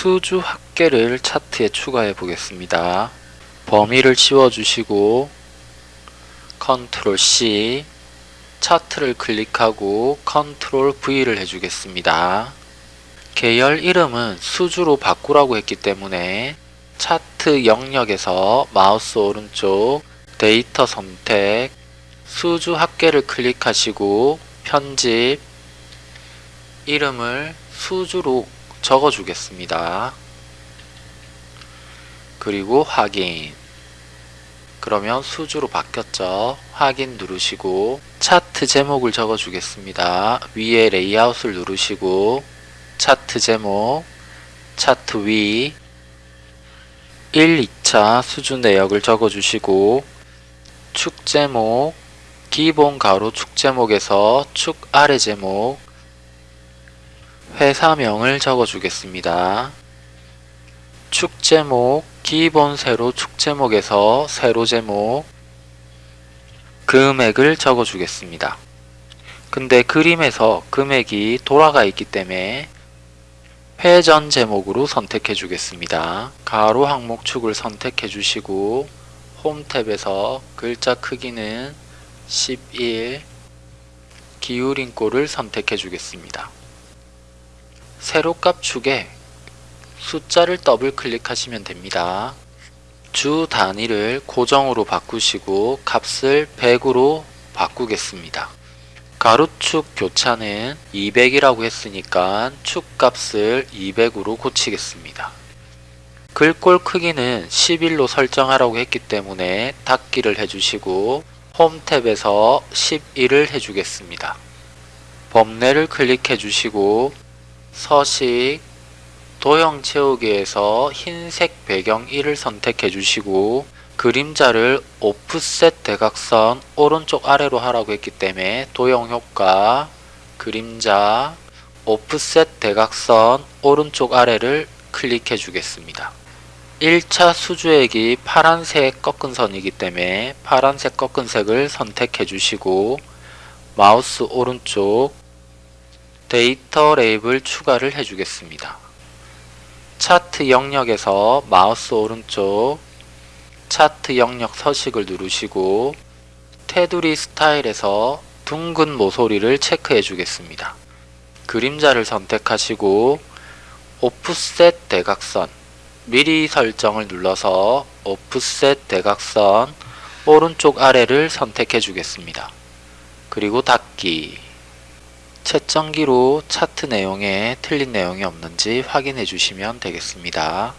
수주 합계를 차트에 추가해 보겠습니다. 범위를 씌워주시고 컨트롤 C 차트를 클릭하고 컨트롤 V를 해주겠습니다. 계열 이름은 수주로 바꾸라고 했기 때문에 차트 영역에서 마우스 오른쪽 데이터 선택 수주 합계를 클릭하시고 편집 이름을 수주로 적어 주겠습니다. 그리고 확인 그러면 수주로 바뀌었죠. 확인 누르시고 차트 제목을 적어 주겠습니다. 위에 레이아웃을 누르시고 차트 제목 차트 위 1, 2차 수준 내역을 적어 주시고 축 제목 기본 가로 축 제목에서 축 아래 제목 회사명을 적어 주겠습니다. 축 제목 기본 세로 축 제목에서 세로 제목 금액을 적어 주겠습니다. 근데 그림에서 금액이 돌아가 있기 때문에 회전 제목으로 선택해 주겠습니다. 가로 항목 축을 선택해 주시고 홈 탭에서 글자 크기는 11 기울인 꼴을 선택해 주겠습니다. 세로값 축에 숫자를 더블 클릭하시면 됩니다. 주 단위를 고정으로 바꾸시고 값을 100으로 바꾸겠습니다. 가로축 교차는 200이라고 했으니까 축값을 200으로 고치겠습니다. 글꼴 크기는 11로 설정하라고 했기 때문에 닫기를 해주시고 홈 탭에서 11을 해주겠습니다. 범례를 클릭해 주시고 서식 도형 채우기에서 흰색 배경 1을 선택해 주시고 그림자를 오프셋 대각선 오른쪽 아래로 하라고 했기 때문에 도형 효과 그림자 오프셋 대각선 오른쪽 아래를 클릭해 주겠습니다. 1차 수주액이 파란색 꺾은 선이기 때문에 파란색 꺾은 색을 선택해 주시고 마우스 오른쪽 데이터 레이블 추가를 해주겠습니다. 차트 영역에서 마우스 오른쪽 차트 영역 서식을 누르시고 테두리 스타일에서 둥근 모서리를 체크해 주겠습니다. 그림자를 선택하시고 오프셋 대각선 미리 설정을 눌러서 오프셋 대각선 오른쪽 아래를 선택해 주겠습니다. 그리고 닫기 채점기로 차트 내용에 틀린 내용이 없는지 확인해 주시면 되겠습니다.